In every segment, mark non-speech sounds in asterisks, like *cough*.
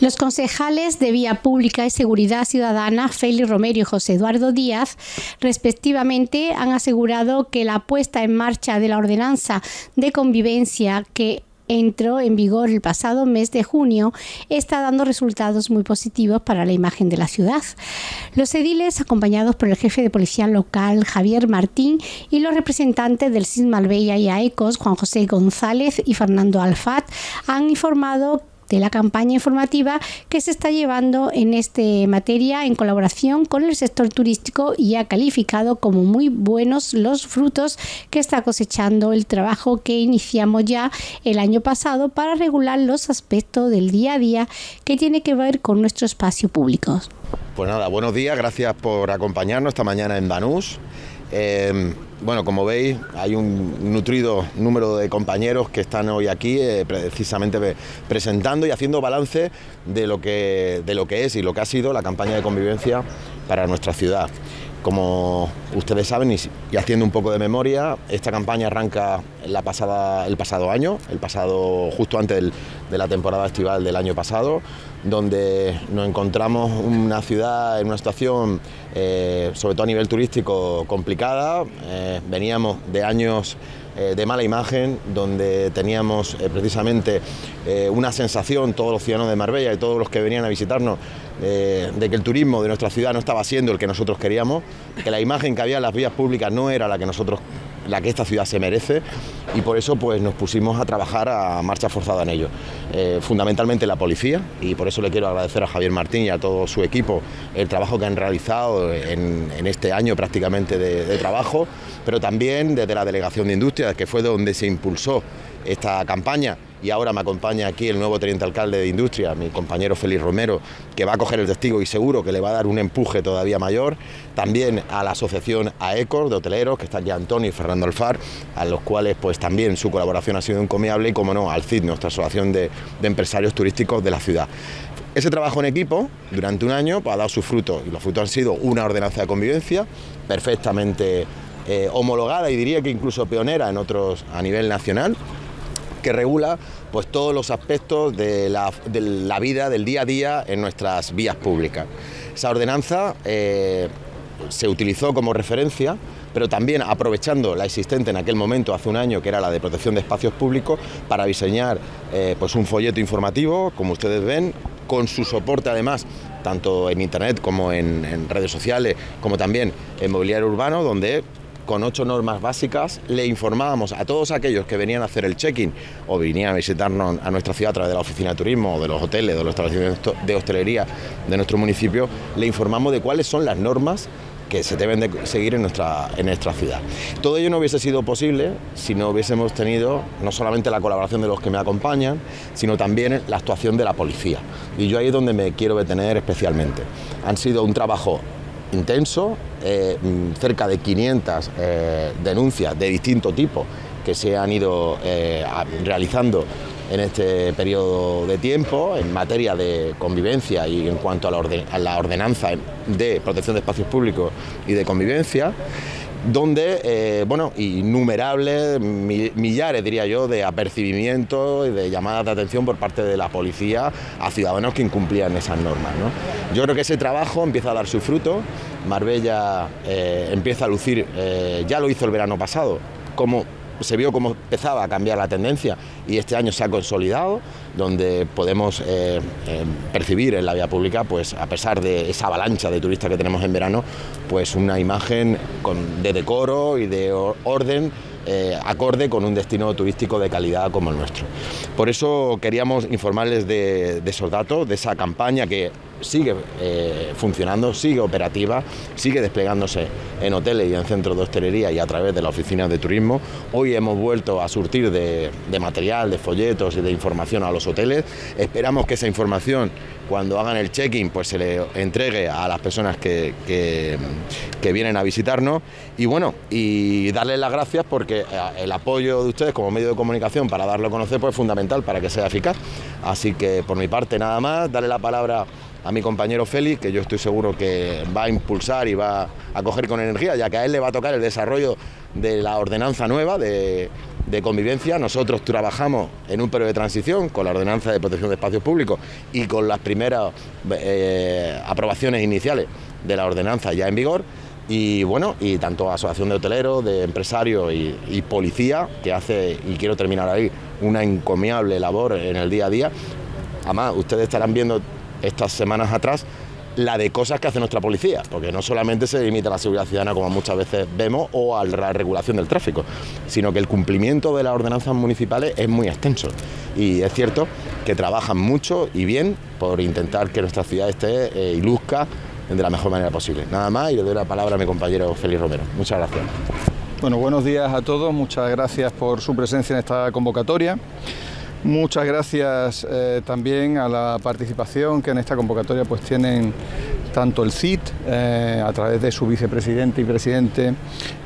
Los concejales de Vía Pública y Seguridad Ciudadana, Félix Romero y José Eduardo Díaz, respectivamente, han asegurado que la puesta en marcha de la ordenanza de convivencia que entró en vigor el pasado mes de junio, está dando resultados muy positivos para la imagen de la ciudad. Los ediles, acompañados por el jefe de policía local, Javier Martín, y los representantes del CIS Marbella y AECOS, Juan José González y Fernando Alfat, han informado de la campaña informativa que se está llevando en este materia en colaboración con el sector turístico y ha calificado como muy buenos los frutos que está cosechando el trabajo que iniciamos ya el año pasado para regular los aspectos del día a día que tiene que ver con nuestro espacio público. Pues nada, buenos días, gracias por acompañarnos esta mañana en Banús. Eh, bueno, como veis, hay un nutrido número de compañeros que están hoy aquí eh, precisamente presentando y haciendo balance de lo, que, de lo que es y lo que ha sido la campaña de convivencia para nuestra ciudad. Como ustedes saben, y, haciendo un poco de memoria, esta campaña arranca la pasada, el pasado año, el pasado justo antes de la temporada estival del año pasado, donde nos encontramos una ciudad en una situación, eh, sobre todo a nivel turístico, complicada. Eh, veníamos de años eh, de mala imagen, donde teníamos precisamente una sensación, todos los ciudadanos de Marbella y todos los que venían a visitarnos, de que el turismo de nuestra ciudad no estaba siendo el que nosotros queríamos, que la imagen que había en las vías públicas no era la que nosotros la que esta ciudad se merece y por eso pues nos pusimos a trabajar a marcha forzada en ello. Eh, fundamentalmente la policía y por eso le quiero agradecer a Javier Martín y a todo su equipo el trabajo que han realizado en, este año prácticamente de, trabajo, pero también desde la Delegación de Industria, que fue donde se impulsó esta campaña y ahora me acompaña aquí el nuevo teniente alcalde de Industria, mi compañero Félix Romero, que va a coger el testigo y seguro que le va a dar un empuje todavía mayor. También a la asociación AECOR de hoteleros, que está aquí Antonio y Fernando Alfar, a los cuales pues también su colaboración ha sido encomiable y como no, al CID, nuestra asociación de, empresarios turísticos de la ciudad. Ese trabajo en equipo durante un año pues, ha dado sus frutos y los frutos han sido una ordenanza de convivencia perfectamente eh, homologada y diría que incluso pionera en otros a nivel nacional que regula pues, todos los aspectos de la, vida, del día a día en nuestras vías públicas. Esa ordenanza eh, se utilizó como referencia pero también aprovechando la existente en aquel momento, hace un año, que era la de protección de espacios públicos, para diseñar eh, pues un folleto informativo, como ustedes ven, con su soporte además tanto en internet como en, en redes sociales, como también en mobiliario urbano, donde con ocho normas básicas, le informábamos a todos aquellos que venían a hacer el check-in o venían a visitarnos a nuestra ciudad a través de la oficina de turismo o de los hoteles, de los establecimientos de hostelería de nuestro municipio, le informamos de cuáles son las normas que se deben de seguir en nuestra, en nuestra ciudad. Todo ello no hubiese sido posible si no hubiésemos tenido no solamente la colaboración de los que me acompañan, sino también la actuación de la policía. Y yo ahí es donde me quiero detener especialmente. Han sido un trabajo intenso, eh, cerca de 500 eh, denuncias de distinto tipo que se han ido eh, realizando en este periodo de tiempo en materia de convivencia y en cuanto a la ordenanza de protección de espacios públicos y de convivencia donde, eh, bueno, innumerables, millares diría yo, de apercibimientos y de llamadas de atención por parte de la policía a ciudadanos que incumplían esas normas. Yo creo que ese trabajo empieza a dar su fruto, Marbella eh, empieza a lucir, eh, ya lo hizo el verano pasado, como se vio cómo empezaba a cambiar la tendencia y este año se ha consolidado, donde podemos eh, eh, percibir en la vía pública, pues a pesar de esa avalancha de turistas que tenemos en verano, pues una imagen de decoro y de orden eh, acorde con un destino turístico de calidad como el nuestro. Por eso queríamos informarles de, de esos datos, de esa campaña que sigue eh, funcionando, sigue operativa, sigue desplegándose en hoteles y en centros de hostelería y a través de la oficina de turismo. Hoy hemos vuelto a surtir de, material, de folletos y de información a los hoteles. Esperamos que esa información, cuando hagan el check-in, pues se le entregue a las personas que, que, vienen a visitarnos. Y bueno, y darles las gracias porque eh, el apoyo de ustedes como medio de comunicación para darlo a conocer pues, es fundamental para que sea eficaz. Así que por mi parte nada más, darle la palabra a mi compañero Félix, que yo estoy seguro que va a impulsar y va a coger con energía, ya que a él le va a tocar el desarrollo de la ordenanza nueva de, convivencia. Nosotros trabajamos en un periodo de transición con la ordenanza de protección de espacios públicos y con las primeras eh, aprobaciones iniciales de la ordenanza ya en vigor. Y bueno, y tanto Asociación de Hoteleros, de Empresarios y, Policía, que hace, y quiero terminar ahí, una encomiable labor en el día a día. Además, ustedes estarán viendo estas semanas atrás la de cosas que hace nuestra policía, porque no solamente se limita a la seguridad ciudadana como muchas veces vemos o a la regulación del tráfico, sino que el cumplimiento de las ordenanzas municipales es muy extenso y es cierto que trabajan mucho y bien por intentar que nuestra ciudad esté eh, y luzca de la mejor manera posible. Nada más y le doy la palabra a mi compañero Félix Romero. Muchas gracias. Bueno, buenos días a todos, muchas gracias por su presencia en esta convocatoria. Muchas gracias eh, también a la participación que en esta convocatoria pues tienen tanto el CIT eh, a través de su vicepresidente y presidente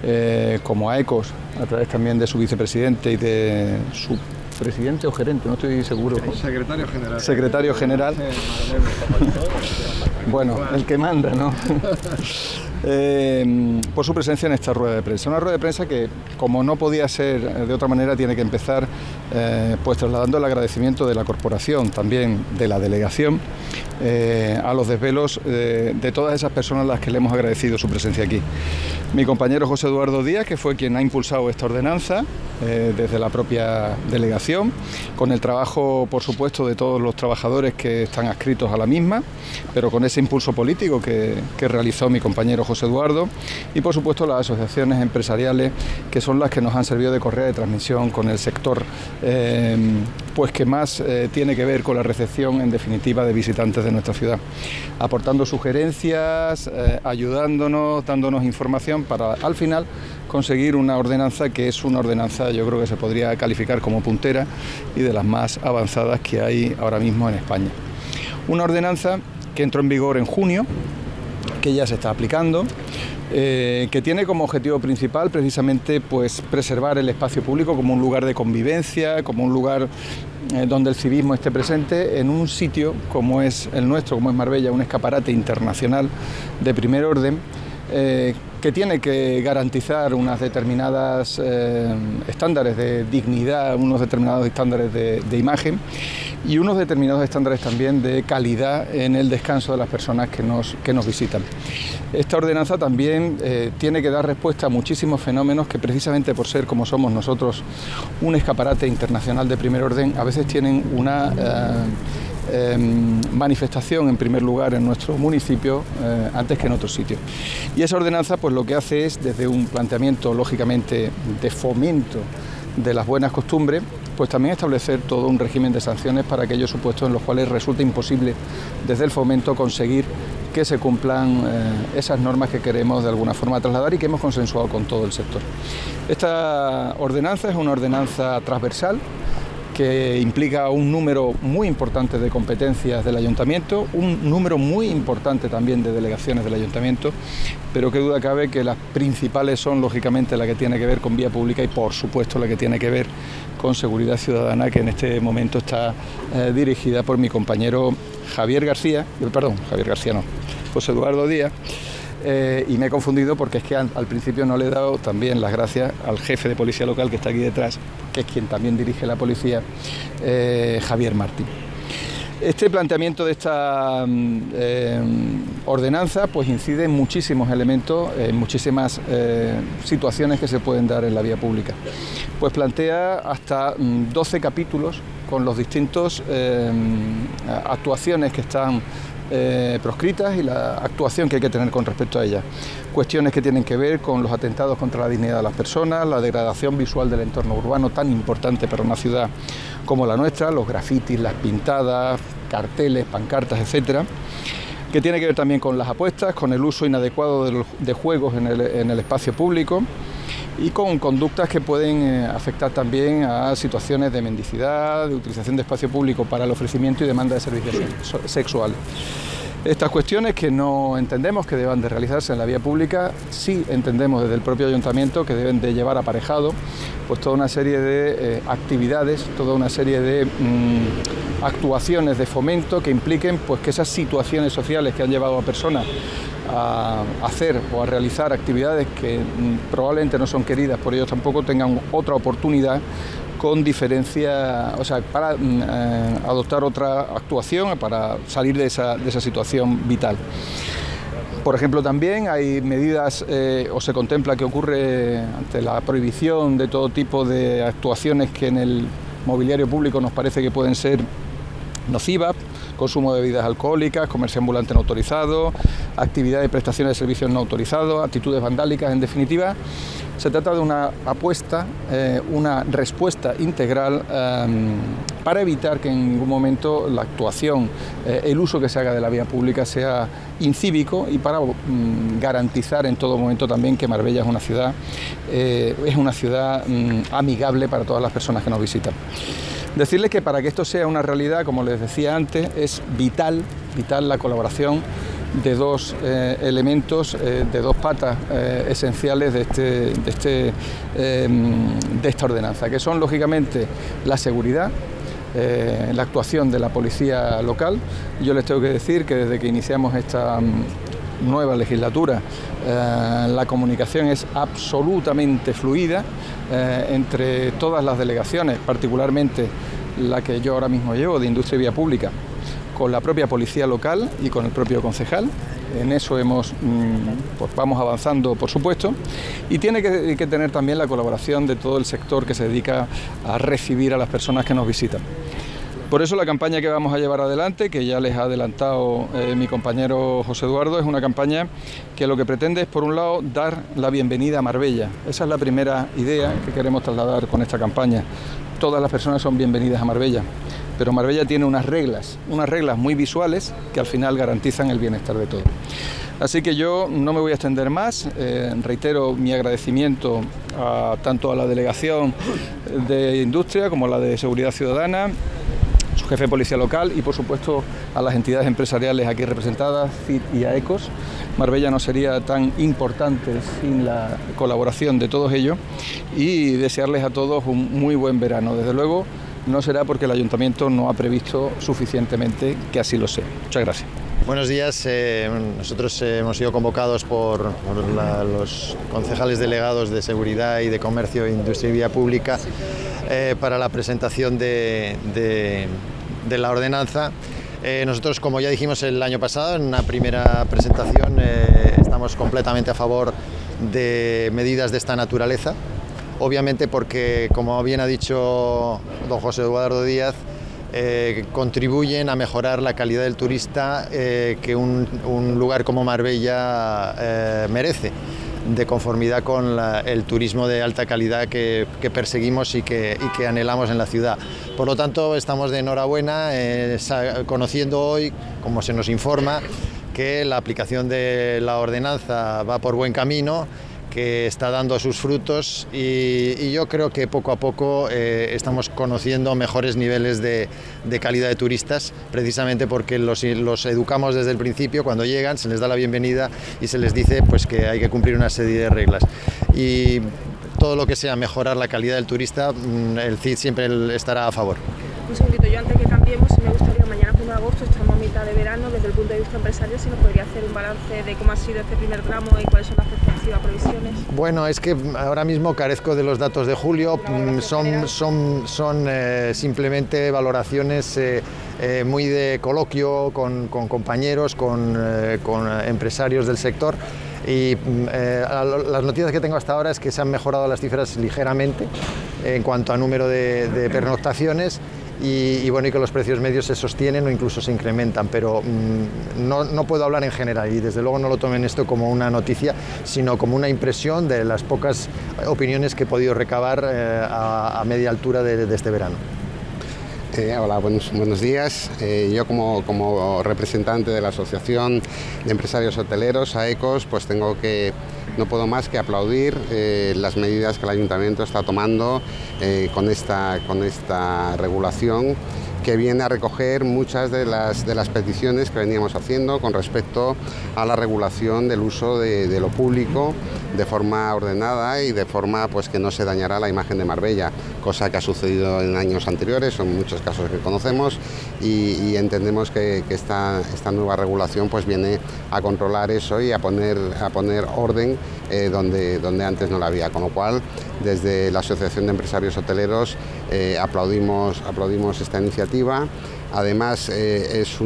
eh, como a ECOS a través también de su vicepresidente y de su presidente o gerente, no estoy seguro. Secretario general. Secretario general. *laughs* bueno, el que manda, ¿no? *laughs* Eh, por su presencia en esta rueda de prensa. Una rueda de prensa que, como no podía ser de otra manera, tiene que empezar eh, pues trasladando el agradecimiento de la corporación, también de la delegación, eh, a los desvelos de todas esas personas a las que le hemos agradecido su presencia aquí. Mi compañero José Eduardo Díaz, que fue quien ha impulsado esta ordenanza desde la propia delegación, con el trabajo, por supuesto, de todos los trabajadores que están adscritos a la misma, pero con ese impulso político que, que realizó mi compañero José Eduardo y por supuesto las asociaciones empresariales que son las que nos han servido de correa de transmisión con el sector eh, pues que más eh, tiene que ver con la recepción en definitiva de visitantes de nuestra ciudad, aportando sugerencias, eh, ayudándonos, dándonos información para al final conseguir una ordenanza que es una ordenanza yo creo que se podría calificar como puntera y de las más avanzadas que hay ahora mismo en España. Una ordenanza que entró en vigor en junio que ya se está aplicando, eh, que tiene como objetivo principal precisamente pues, preservar el espacio público como un lugar de convivencia, como un lugar eh, donde el civismo esté presente, en un sitio como es el nuestro, como es Marbella, un escaparate internacional de primer orden. Eh, que tiene que garantizar unas determinadas estándares de dignidad, unos determinados estándares de, de imagen y unos determinados estándares también de calidad en el descanso de las personas que nos, que nos visitan. Esta ordenanza también eh, tiene que dar respuesta a muchísimos fenómenos que precisamente por ser como somos nosotros un escaparate internacional de primer orden, a veces tienen una... Eh, em, manifestación en primer lugar en nuestro municipio eh, antes que en otros sitios. Y esa ordenanza pues lo que hace es desde un planteamiento lógicamente de fomento de las buenas costumbres, pues también establecer todo un régimen de sanciones para aquellos supuestos en los cuales resulta imposible desde el fomento conseguir que se cumplan eh, esas normas que queremos de alguna forma trasladar y que hemos consensuado con todo el sector. Esta ordenanza es una ordenanza transversal que implica un número muy importante de competencias del ayuntamiento, un número muy importante también de delegaciones del ayuntamiento, pero qué duda cabe que las principales son lógicamente la que tiene que ver con vía pública y por supuesto la que tiene que ver con seguridad ciudadana que en este momento está eh, dirigida por mi compañero Javier García, eh, perdón, Javier García no, José Eduardo Díaz. Eh, y me he confundido porque es que al, principio no le he dado también las gracias al jefe de policía local que está aquí detrás, que es quien también dirige la policía, Javier Martín. Este planteamiento de esta mm, eh, ordenanza pues incide en muchísimos elementos, en muchísimas eh, situaciones que se pueden dar en la vía pública. Pues plantea hasta 12 mm, capítulos con los distintos eh, actuaciones que están proscritas y la actuación que hay que tener con respecto a ellas. Cuestiones que tienen que ver con los atentados contra la dignidad de las personas, la degradación visual del entorno urbano tan importante para una ciudad como la nuestra, los grafitis, las pintadas, carteles, pancartas, etcétera, que tiene que ver también con las apuestas, con el uso inadecuado de, juegos en el, espacio público y con conductas que pueden eh, afectar también a situaciones de mendicidad, de utilización de espacio público para el ofrecimiento y demanda de servicios sexuales. Estas cuestiones que no entendemos que deban de realizarse en la vía pública, sí entendemos desde el propio ayuntamiento que deben de llevar aparejado pues toda una serie de eh, actividades, toda una serie de mm, actuaciones de fomento que impliquen pues que esas situaciones sociales que han llevado a personas a hacer o a realizar actividades que mm, probablemente no son queridas por ellos tampoco, tengan otra oportunidad con diferencia, o sea, para mm, eh, adoptar otra actuación, para salir de esa, de esa situación vital. Por ejemplo, también hay medidas eh, o se contempla que ocurre ante la prohibición de todo tipo de actuaciones que en el mobiliario público nos parece que pueden ser nocivas, consumo de bebidas alcohólicas, comercio ambulante no autorizado, actividad de prestaciones de servicios no autorizados, actitudes vandálicas, en definitiva. Se trata de una apuesta, eh, una respuesta integral em, para evitar que en ningún momento la actuación, eh, el uso que se haga de la vía pública sea incívico y para mm, garantizar en todo momento también que Marbella es una ciudad, eh, es una ciudad mm, amigable para todas las personas que nos visitan. Decirles que para que esto sea una realidad, como les decía antes, es vital, vital la colaboración de dos eh, elementos, eh, de dos patas eh, esenciales de, este, de, este, em, de esta ordenanza, que son lógicamente la seguridad, la actuación de la policía local. Yo les tengo que decir que desde que iniciamos esta mm, nueva legislatura la comunicación es absolutamente fluida entre todas las delegaciones, particularmente la que yo ahora mismo llevo de Industria y Vía Pública con la propia policía local y con el propio concejal. En eso mm, pues vamos avanzando, por supuesto, y tiene que, tener también la colaboración de todo el sector que se dedica a recibir a las personas que nos visitan. Por eso la campaña que vamos a llevar adelante, que ya les ha adelantado eh, mi compañero José Eduardo, es una campaña que lo que pretende es, por un lado, dar la bienvenida a Marbella. Esa es la primera idea que queremos trasladar con esta campaña. Todas las personas son bienvenidas a Marbella pero Marbella tiene unas reglas, unas reglas muy visuales que al final garantizan el bienestar de todos. Así que yo no me voy a extender más, eh, reitero mi agradecimiento tanto a la delegación de industria como a la de seguridad ciudadana, su jefe de policía local y por supuesto a las entidades empresariales aquí representadas, CIT y AECOS. Marbella no sería tan importante sin la colaboración de todos ellos y desearles a todos un muy buen verano. Desde luego, no será porque el ayuntamiento no ha previsto suficientemente que así lo sea. Muchas gracias. Buenos días. Eh, nosotros eh, hemos sido convocados por, los concejales delegados de Seguridad y de Comercio, Industria y Vía Pública eh, para la presentación de, de la ordenanza. nosotros, como ya dijimos el año pasado, en una primera presentación, estamos completamente a favor de medidas de esta naturaleza obviamente porque, como bien ha dicho don José Eduardo Díaz, eh, contribuyen a mejorar la calidad del turista eh, que un, lugar como Marbella eh, merece, de conformidad con el turismo de alta calidad que, perseguimos y que, y que, anhelamos en la ciudad. Por lo tanto, estamos de enhorabuena conociendo hoy, como se nos informa, que la aplicación de la ordenanza va por buen camino que está dando sus frutos y, yo creo que poco a poco eh, estamos conociendo mejores niveles de, calidad de turistas, precisamente porque los, educamos desde el principio, cuando llegan se les da la bienvenida y se les dice pues, que hay que cumplir una serie de reglas. Y todo lo que sea mejorar la calidad del turista, mm, el CID siempre estará a favor. Un segundito, yo antes que cambiemos, me gustaría mañana 1 de agosto, estamos a mitad de verano, desde el punto de vista empresarial, si nos podría hacer un balance de cómo ha sido este primer tramo y cuáles son las perspectivas, previsiones. Bueno, es que ahora mismo carezco de los datos de julio, mm, son, son, son eh, simplemente valoraciones eh, eh, muy de coloquio con, con compañeros, con, con empresarios del sector. Y mm, las noticias que tengo hasta ahora es que se han mejorado las cifras ligeramente en cuanto a número de, de pernoctaciones y, bueno, y que los precios medios se sostienen o incluso se incrementan, pero mm, no, no, puedo hablar en general y desde luego no lo tomen esto como una noticia, sino como una impresión de las pocas opiniones que he podido recabar eh, a, media altura de, este verano. Eh, hola, buenos, buenos días. Eh, yo como, como, representante de la Asociación de Empresarios Hoteleros, AECOS, pues tengo que no puedo más que aplaudir eh, las medidas que el Ayuntamiento está tomando eh, con, esta, con esta regulación que viene a recoger muchas de las, de las peticiones que veníamos haciendo con respecto a la regulación del uso de, de lo público de forma ordenada y de forma pues que no se dañará la imagen de Marbella, cosa que ha sucedido en años anteriores, son muchos casos que conocemos y, entendemos que, esta, esta, nueva regulación pues viene a controlar eso y a poner, a poner orden eh, donde, donde antes no la había, con lo cual desde la Asociación de Empresarios Hoteleros eh, aplaudimos, aplaudimos esta iniciativa. Además eh, es,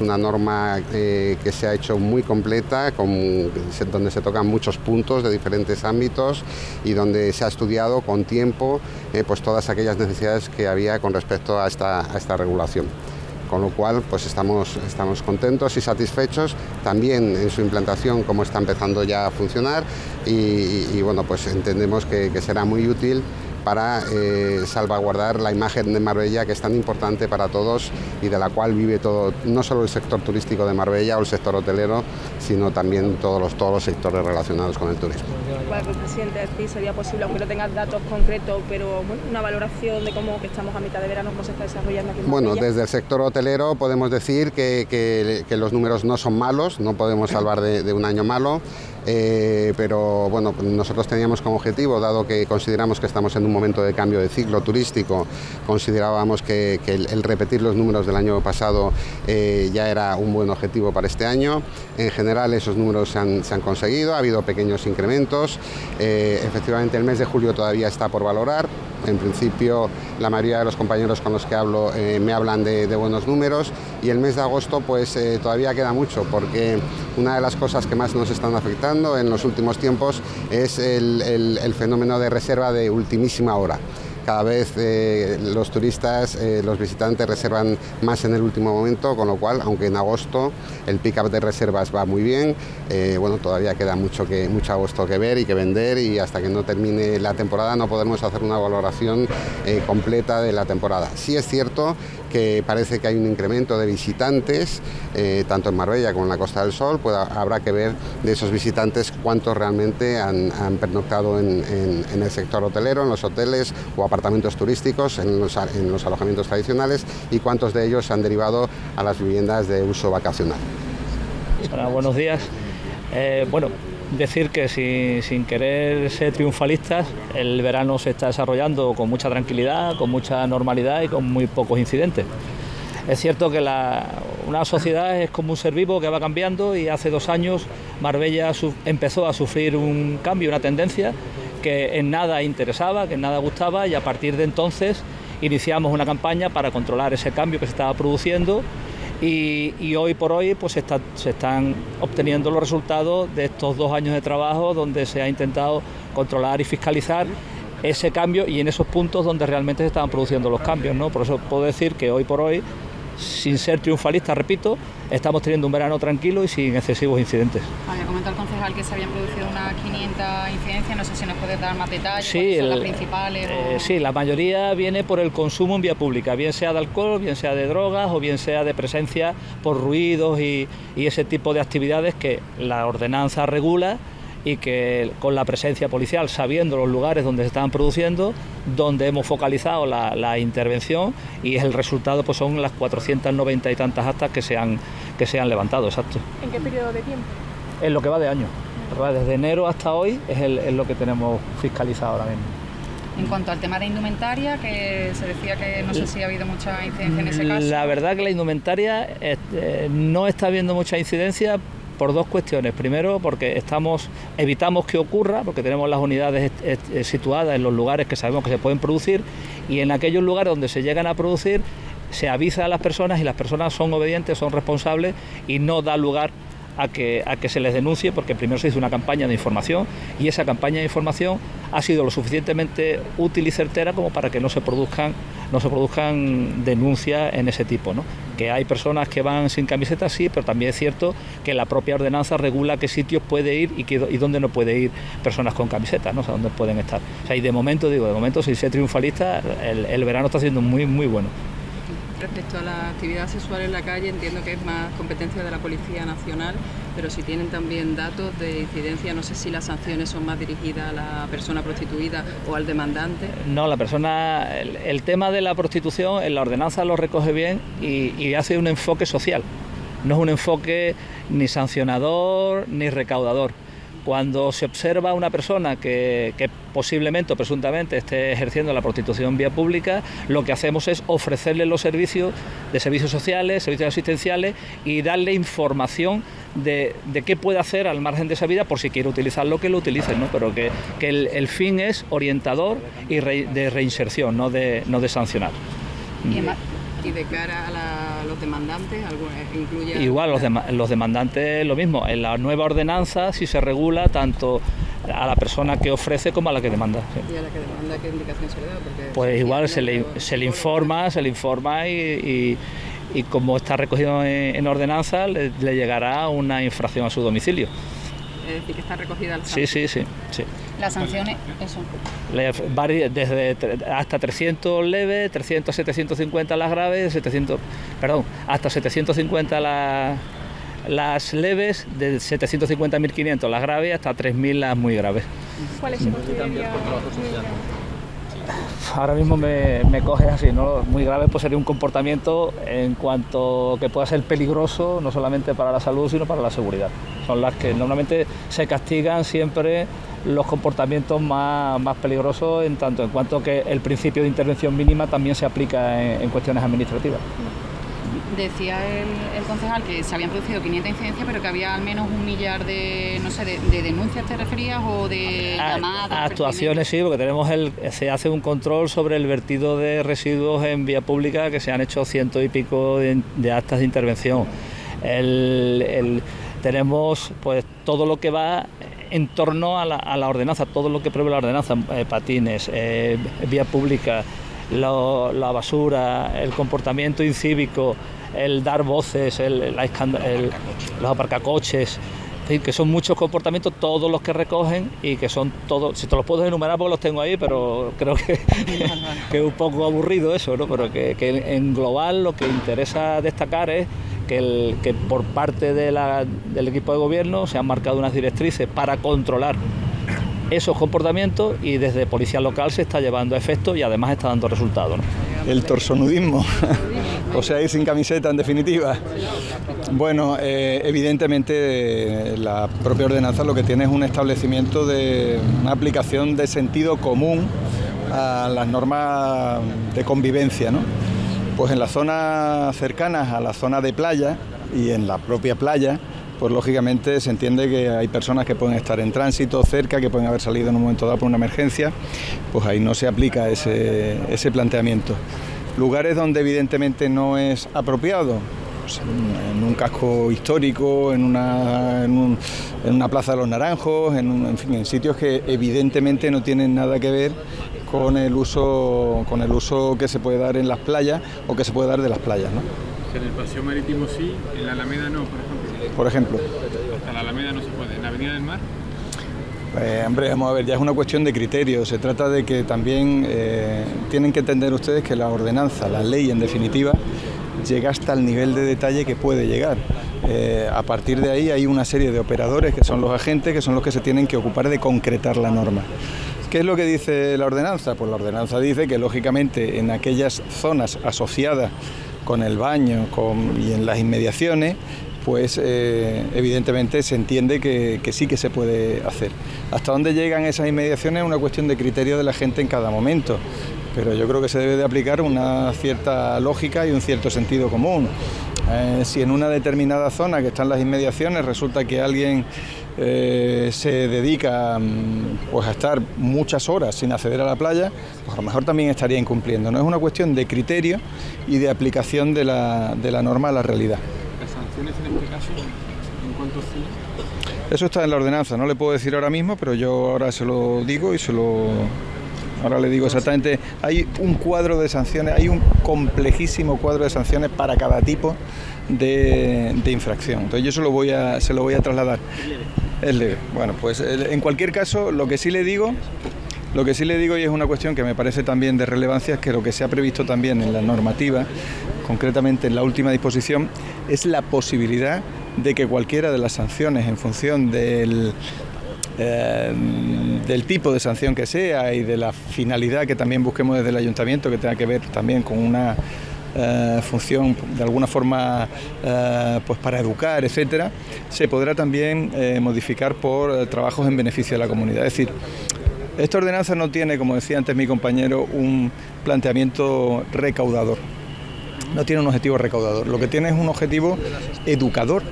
una norma eh, que se ha hecho muy completa, donde se tocan muchos puntos de diferentes ámbitos y donde se ha estudiado con tiempo eh, pues todas aquellas necesidades que había con respecto a esta, regulación. Con lo cual pues estamos, contentos y satisfechos también en su implantación como está empezando ya a funcionar y, bueno pues entendemos que será muy útil para eh, salvaguardar la imagen de Marbella que es tan importante para todos y de la cual vive todo, no solo el sector turístico de Marbella o el sector hotelero, sino también todos los, todos los sectores relacionados con el turismo. Bueno, presidente, sí sería posible, aunque no tengas datos concretos, pero una valoración de cómo que estamos a mitad de verano, cómo se está desarrollando aquí en Marbella. Bueno, desde el sector hotelero podemos decir que, que, los números no son malos, no podemos salvar de un año malo. Eh, pero bueno, nosotros teníamos como objetivo, dado que consideramos que estamos en un momento de cambio de ciclo turístico, considerábamos que, el, repetir los números del año pasado eh, ya era un buen objetivo para este año. En general esos números se han, conseguido, ha habido pequeños incrementos, eh, efectivamente el mes de julio todavía está por valorar, en principio, la mayoría de los compañeros con los que hablo eh, me hablan de, buenos números y el mes de agosto pues eh, todavía queda mucho porque una de las cosas que más nos están afectando en los últimos tiempos es el fenómeno de reserva de ultimísima hora. Cada vez eh, los turistas, eh, los visitantes reservan más en el último momento, con lo cual, aunque en agosto el pick-up de reservas va muy bien, eh, bueno, todavía queda mucho, que, mucho agosto que ver y que vender y hasta que no termine la temporada no podemos hacer una valoración completa de la temporada. Sí es cierto que parece que hay un incremento de visitantes, eh, tanto en Marbella como en la Costa del Sol, pues habrá que ver de esos visitantes cuántos realmente han, pernoctado en, el sector hotelero, en los hoteles o apartamentos turísticos, en los, alojamientos tradicionales y cuántos de ellos han derivado a las viviendas de uso vacacional. buenos días. Eh, bueno, decir que sin, querer ser triunfalistas, el verano se está desarrollando con mucha tranquilidad, con mucha normalidad y con muy pocos incidentes. Es cierto que una sociedad es como un ser vivo que va cambiando y hace dos años Marbella empezó a sufrir un cambio, una tendencia que en nada interesaba, que en nada gustaba y a partir de entonces iniciamos una campaña para controlar ese cambio que se estaba produciendo y, hoy por hoy pues se, están obteniendo los resultados de estos dos años de trabajo donde se ha intentado controlar y fiscalizar ese cambio y en esos puntos donde realmente se estaban produciendo los cambios. ¿no? Por eso puedo decir que hoy por hoy sin ser triunfalista, repito, estamos teniendo un verano tranquilo y sin excesivos incidentes. Había comentado el concejal que se habían producido unas 500 incidencias, no sé si nos puede dar más detalles, sí, son las principales. Eh, sí, la mayoría viene por el consumo en vía pública, bien sea de alcohol, bien sea de drogas o bien sea de presencia por ruidos y ese tipo de actividades que la ordenanza regula y que con la presencia policial, sabiendo los lugares donde se estaban produciendo, donde hemos focalizado la, intervención y el resultado pues son las 490 y tantas actas que se han, que se han levantado, exacto. ¿En qué periodo de tiempo? En lo que va de año. Desde enero hasta hoy es, lo que tenemos fiscalizado ahora mismo. En cuanto al tema de indumentaria, que se decía que no sé si ha habido mucha incidencia en ese caso. La verdad que la indumentaria eh, no está habiendo mucha incidencia por dos cuestiones. Primero, porque estamos evitamos que ocurra, porque tenemos las unidades situadas en los lugares que sabemos que se pueden producir y en aquellos lugares donde se llegan a producir se avisa a las personas y las personas son obedientes, son responsables y no da lugar a que, a que se les denuncie porque primero se hizo una campaña de información y esa campaña de información ha sido lo suficientemente útil y certera como para que no se produzcan, no se produzcan denuncias en ese tipo. ¿no? Que hay personas que van sin camiseta, sí, pero también es cierto que la propia ordenanza regula qué sitios puede ir y, qué, y dónde no puede ir personas con camiseta, ¿no? o dónde pueden estar. O sea, y de momento, digo, de momento, si sé triunfalista, el, el verano está siendo muy, muy bueno. Respecto a la actividad sexual en la calle, entiendo que es más competencia de la Policía Nacional, pero si tienen también datos de incidencia, no sé si las sanciones son más dirigidas a la persona prostituida o al demandante. No, la persona, el, tema de la prostitución en la ordenanza lo recoge bien y hace un enfoque social. No es un enfoque ni sancionador ni recaudador cuando se observa a una persona que, posiblemente o presuntamente esté ejerciendo la prostitución vía pública, lo que hacemos es ofrecerle los servicios de servicios sociales, servicios asistenciales y darle información de, qué puede hacer al margen de esa vida por si quiere utilizarlo, que lo utilice, ¿no? pero que, el, fin es orientador y de reinserción, no de, no de sancionar. ¿Y de cara a los demandantes? Incluye Igual, los, los demandantes lo mismo. En la nueva ordenanza sí se regula tanto a la persona que ofrece como a la que demanda. ¿Y a la que demanda qué indicación se le da? pues igual se le, se le, informa, se le informa y, y, como está recogido en, ordenanza le, llegará una infracción a su domicilio. Es decir, que está recogida la Sí, sí, sí. sí. Las sanciones, eso. Desde hasta 300 leves, 300 a 750 las graves, 700, perdón, hasta 750 las, las leves, de 750 a 1500 las graves, hasta 3000 las muy graves. ¿Cuál es el Ahora mismo me, me coge así, ¿no? Muy grave pues sería un comportamiento en cuanto que pueda ser peligroso no solamente para la salud sino para la seguridad. Son las que normalmente se castigan siempre los comportamientos más, más peligrosos en tanto en cuanto que el principio de intervención mínima también se aplica en, cuestiones administrativas. Decía el, concejal que se habían producido 500 incidencias, pero que había al menos un millar de, no sé, de, denuncias, ¿te referías? ¿O de llamadas? actuaciones sí, porque tenemos el, se hace un control sobre el vertido de residuos en vía pública, que se han hecho ciento y pico de, actas de intervención. tenemos pues todo lo que va en torno a la, ordenanza, todo lo que prevé la ordenanza, eh, patines, eh, vía pública, la basura, el comportamiento incívico, el dar voces, el, los aparcacoches, que son muchos comportamientos, todos los que recogen y que son todos, si te los puedo enumerar porque los tengo ahí, pero creo que, *laughs* que es un poco aburrido eso, ¿no? pero que en global lo que interesa destacar es que, por parte del equipo de gobierno se han marcado unas directrices para controlar esos comportamientos y desde policía local se está llevando a efecto y además está dando resultados. El torsonudismo, *laughs* o sea, ir sin camiseta en definitiva. Bueno, eh, evidentemente la propia ordenanza lo que tiene es un establecimiento de una aplicación de sentido común a las normas de convivencia, ¿no? Pues en las zonas cercanas a la zona de playa y en la propia playa, pues lógicamente se entiende que hay personas que pueden estar en tránsito cerca, que pueden haber salido en un momento dado por una emergencia, pues ahí no se aplica ese, planteamiento. Lugares donde evidentemente no es apropiado, pues en un casco histórico, en una, en, una plaza de los naranjos, en, en, fin, en sitios que evidentemente no tienen nada que ver con el uso con el uso que se puede dar en las playas o que se puede dar de las playas. ¿no? En el paseo marítimo sí, en la Alameda no, por ejemplo. Por ejemplo. Hasta la Alameda no se puede, en la Avenida del Mar. Eh, hombre, vamos a ver, ya es una cuestión de criterio. Se trata de que también eh, tienen que entender ustedes que la ordenanza, la ley en definitiva, llega hasta el nivel de detalle que puede llegar. Eh, a partir de ahí hay una serie de operadores que son los agentes, que son los que se tienen que ocupar de concretar la norma. ¿Qué es lo que dice la ordenanza? Pues la ordenanza dice que lógicamente en aquellas zonas asociadas con el baño y en las inmediaciones, pues eh, evidentemente se entiende que, sí que se puede hacer. Hasta dónde llegan esas inmediaciones es una cuestión de criterio de la gente en cada momento, pero yo creo que se debe de aplicar una cierta lógica y un cierto sentido común. Eh, si en una determinada zona que están las inmediaciones resulta que alguien eh, se dedica mm, pues, a estar muchas horas sin acceder a la playa, pues a lo mejor también estaría incumpliendo. No es una cuestión de criterio y de aplicación de la, de la norma a la realidad. ¿Las sanciones en este caso en cuánto Eso está en la ordenanza, no le puedo decir ahora mismo, pero yo ahora se lo digo y se lo ahora le digo exactamente, hay un cuadro de sanciones, hay un complejísimo cuadro de sanciones para cada tipo de, de infracción. Entonces yo se lo voy a, se lo voy a trasladar. Es leve. Bueno, pues en cualquier caso, lo que sí le digo, lo que sí le digo y es una cuestión que me parece también de relevancia es que lo que se ha previsto también en la normativa concretamente en la última disposición, es la posibilidad de que cualquiera de las sanciones en función del, eh, del tipo de sanción que sea y de la finalidad que también busquemos desde el ayuntamiento, que tenga que ver también con una eh, función de alguna forma eh, pues para educar, etcétera, se podrá también modificar por trabajos en beneficio de la comunidad. Es decir, esta ordenanza no tiene, como decía antes mi compañero, un planteamiento recaudador. No tiene un objetivo recaudador. Lo que tiene es un objetivo educador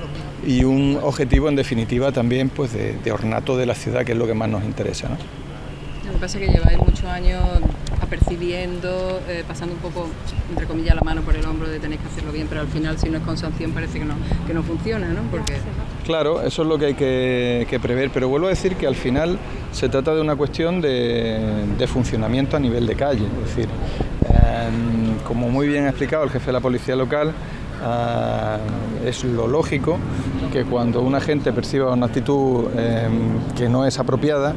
y un objetivo en definitiva también pues de, ornato de la ciudad, que es lo que más nos interesa. Lo que pasa es que lleváis muchos años apercibiendo, eh, pasando un poco, entre comillas, la mano por el hombro de tenéis que hacerlo bien, pero al final si no es con sanción parece que no, que no funciona, ¿no? Porque... Claro, eso es lo que hay que, prever, pero vuelvo a decir que al final se trata de una cuestión de, funcionamiento a nivel de calle, es decir, em, como muy bien ha explicado el jefe de la policía local, Ah, es lo lógico que cuando una gente perciba una actitud em, que no es apropiada,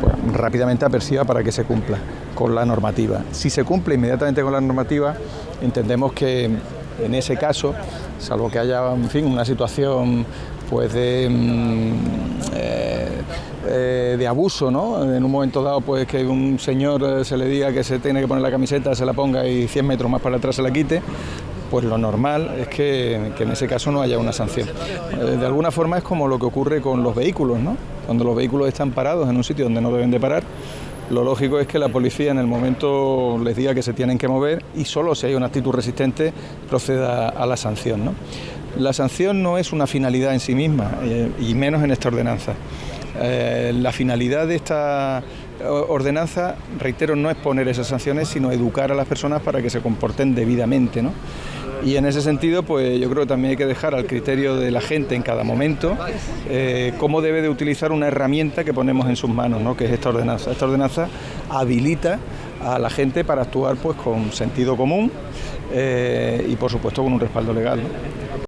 pues rápidamente aperciba para que se cumpla con la normativa. Si se cumple inmediatamente con la normativa, entendemos que en ese caso, salvo que haya en fin, una situación pues de, em, eh, eh, de abuso, ¿no? En un momento dado, pues que un señor eh, se le diga que se tiene que poner la camiseta, se la ponga y 100 metros más para atrás se la quite, pues lo normal es que, en ese caso no haya una sanción. Eh, de alguna forma es como lo que ocurre con los vehículos, ¿no? Cuando los vehículos están parados en un sitio donde no deben de parar, lo lógico es que la policía en el momento les diga que se tienen que mover y solo si hay una actitud resistente proceda a la sanción. La sanción no es una finalidad en sí misma, eh, y menos en esta ordenanza. Eh, la finalidad de esta ordenanza, reitero, no es poner esas sanciones, sino educar a las personas para que se comporten debidamente. ¿no? Y en ese sentido, pues yo creo que también hay que dejar al criterio de la gente en cada momento eh, cómo debe de utilizar una herramienta que ponemos en sus manos, ¿no? que es esta ordenanza. Esta ordenanza habilita a la gente para actuar pues con sentido común eh, y por supuesto con un respaldo legal.